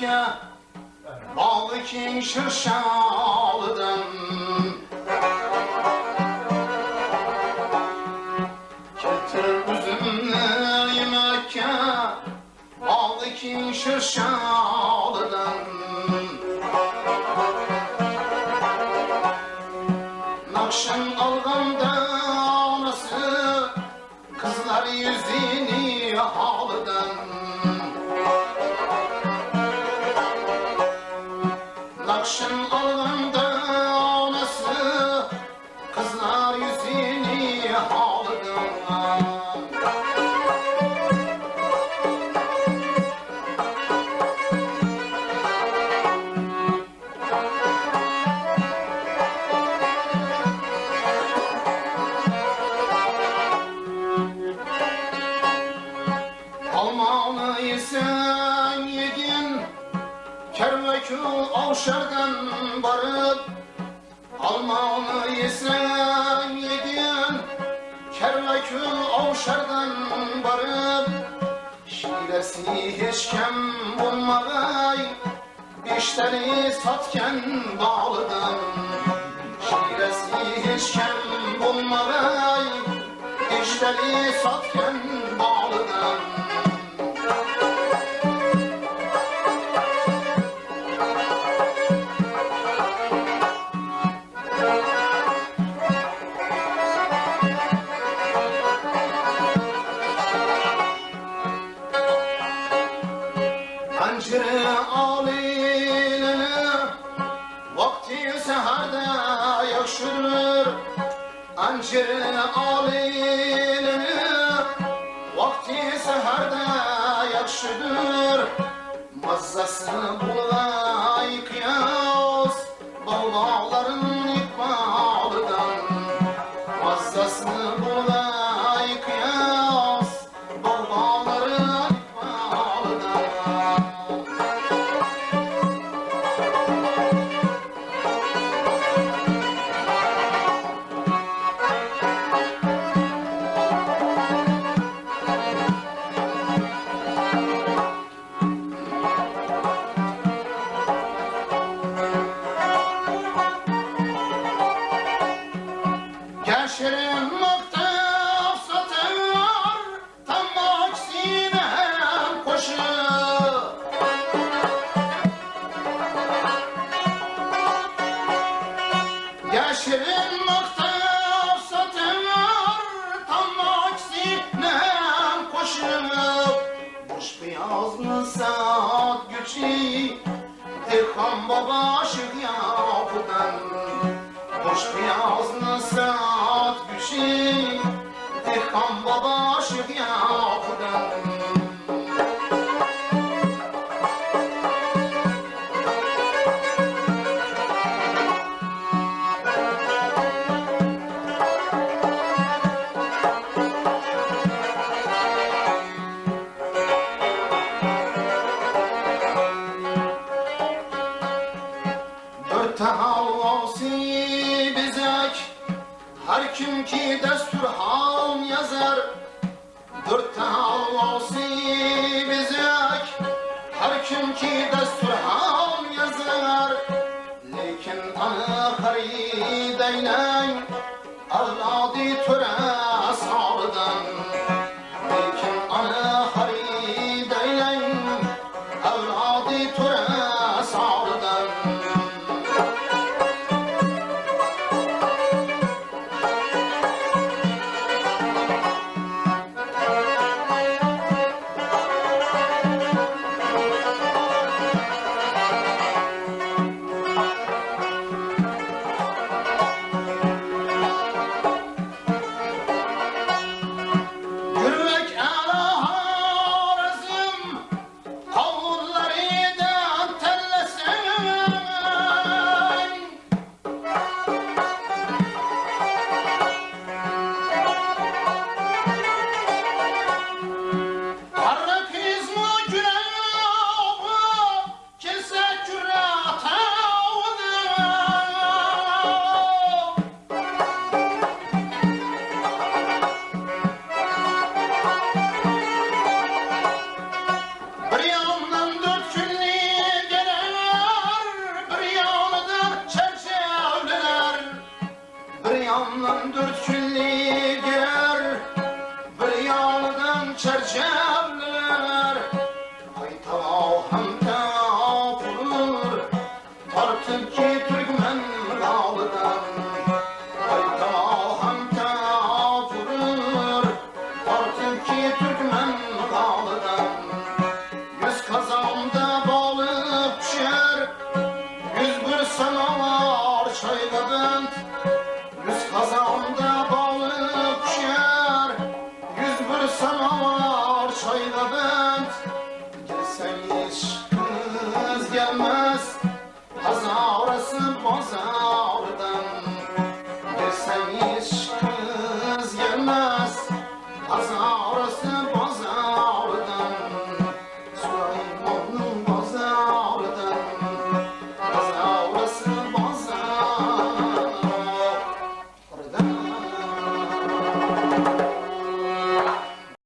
Mekke Bağlı ki şırşalıdan Kervekul avşardan barıp Almanı yesen yedin Kervekul avşardan barıp Şiresi hiç kem bulmagay Dişleri satken bağlıdan Şiresi hiç kem bulmagay Dişleri satken bağlıdan Pencere alilene Vakti seherde yakşırır Pencere alilene Vakti seherde yakşırır Mazzası bulay güçü Dirham baba şık yapıdan Boş beyazlı saat güçü Dirham baba şık tehavvasi bizek. Her kim ki destur ham yazar Dur tehavvasi bizek. Her kim ki destur çerçevler Hayta hamda vurur Tartıp ki Türkmen dağlıdan Hayta hamda vurur Tartıp ki Türkmen dağlıdan Yüz kazanda balık pişer. Yüz bir çayla bent Awesome.